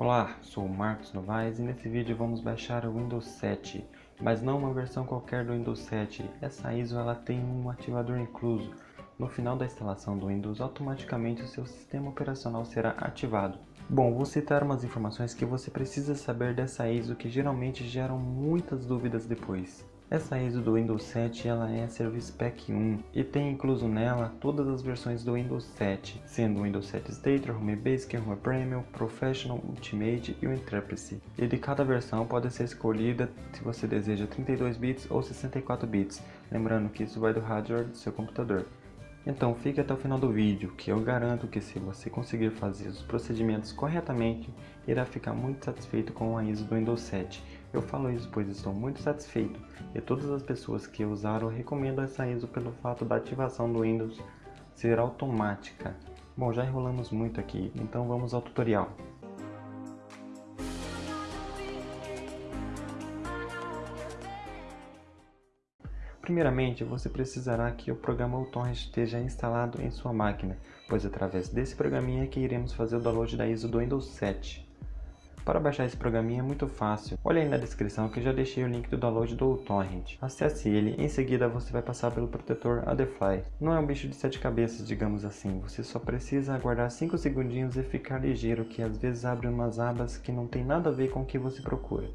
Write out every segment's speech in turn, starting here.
Olá, sou o Marcos Novaes e nesse vídeo vamos baixar o Windows 7, mas não uma versão qualquer do Windows 7. Essa ISO ela tem um ativador incluso. No final da instalação do Windows, automaticamente o seu sistema operacional será ativado. Bom, vou citar umas informações que você precisa saber dessa ISO que geralmente geram muitas dúvidas depois. Essa ISO do Windows 7 ela é Service Pack 1 e tem incluso nela todas as versões do Windows 7, sendo o Windows 7 Stater, Home Basic, Home Premium, Professional, Ultimate e o Interface. E de cada versão pode ser escolhida se você deseja 32 bits ou 64 bits, lembrando que isso vai do hardware do seu computador. Então fique até o final do vídeo, que eu garanto que se você conseguir fazer os procedimentos corretamente, irá ficar muito satisfeito com a ISO do Windows 7. Eu falo isso pois estou muito satisfeito, e todas as pessoas que usaram recomendam essa ISO pelo fato da ativação do Windows ser automática. Bom, já enrolamos muito aqui, então vamos ao tutorial. Primeiramente, você precisará que o programa UTorrent esteja instalado em sua máquina, pois através desse programinha que iremos fazer o download da ISO do Windows 7. Para baixar esse programinha é muito fácil, olha aí na descrição que eu já deixei o link do download do UTorrent. Acesse ele, em seguida você vai passar pelo protetor Adfly. Não é um bicho de sete cabeças, digamos assim, você só precisa aguardar 5 segundinhos e ficar ligeiro que às vezes abre umas abas que não tem nada a ver com o que você procura.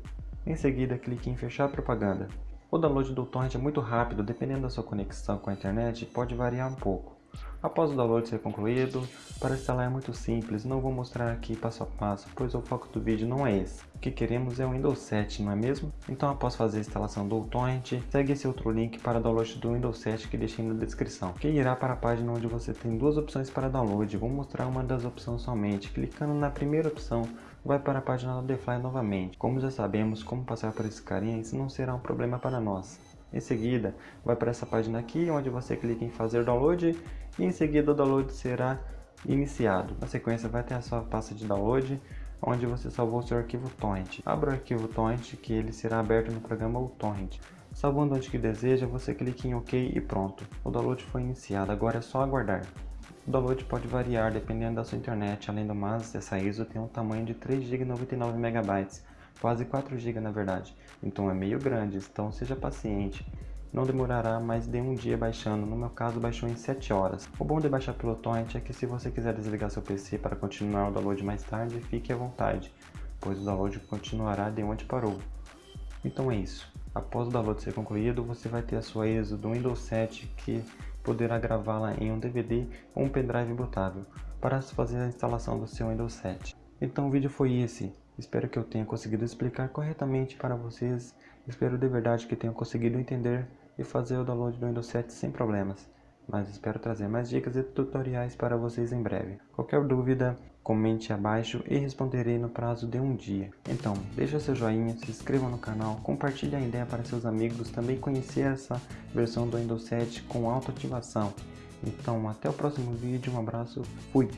Em seguida clique em fechar propaganda. O download do torrent é muito rápido, dependendo da sua conexão com a internet, pode variar um pouco. Após o download ser concluído, para instalar é muito simples, não vou mostrar aqui passo a passo, pois o foco do vídeo não é esse. O que queremos é o Windows 7, não é mesmo? Então após fazer a instalação do torrent, segue esse outro link para download do Windows 7 que deixei na descrição, que irá para a página onde você tem duas opções para download, vou mostrar uma das opções somente, clicando na primeira opção vai para a página do DeFly novamente. Como já sabemos como passar por esse carinha, isso não será um problema para nós. Em seguida, vai para essa página aqui, onde você clica em fazer download e em seguida o download será iniciado. Na sequência vai ter a sua pasta de download, onde você salvou seu arquivo torrent. Abra o arquivo torrent que ele será aberto no programa torrent. Salvando onde que deseja, você clica em OK e pronto. O download foi iniciado, agora é só aguardar. O download pode variar dependendo da sua internet, além do mais, essa ISO tem um tamanho de 3 GB 99 MB, quase 4 GB na verdade, então é meio grande, então seja paciente. Não demorará mais de um dia baixando, no meu caso baixou em 7 horas. O bom de baixar pelo torrent é que se você quiser desligar seu PC para continuar o download mais tarde, fique à vontade, pois o download continuará de onde parou. Então é isso. Após o download ser concluído, você vai ter a sua ISO do Windows 7 que poderá gravá-la em um DVD ou um pendrive botável para fazer a instalação do seu Windows 7. Então o vídeo foi esse, espero que eu tenha conseguido explicar corretamente para vocês, espero de verdade que tenham conseguido entender e fazer o download do Windows 7 sem problemas mas espero trazer mais dicas e tutoriais para vocês em breve. Qualquer dúvida, comente abaixo e responderei no prazo de um dia. Então, deixa seu joinha, se inscreva no canal, compartilhe a ideia para seus amigos também conhecer essa versão do Windows 7 com autoativação. Então, até o próximo vídeo, um abraço, fui!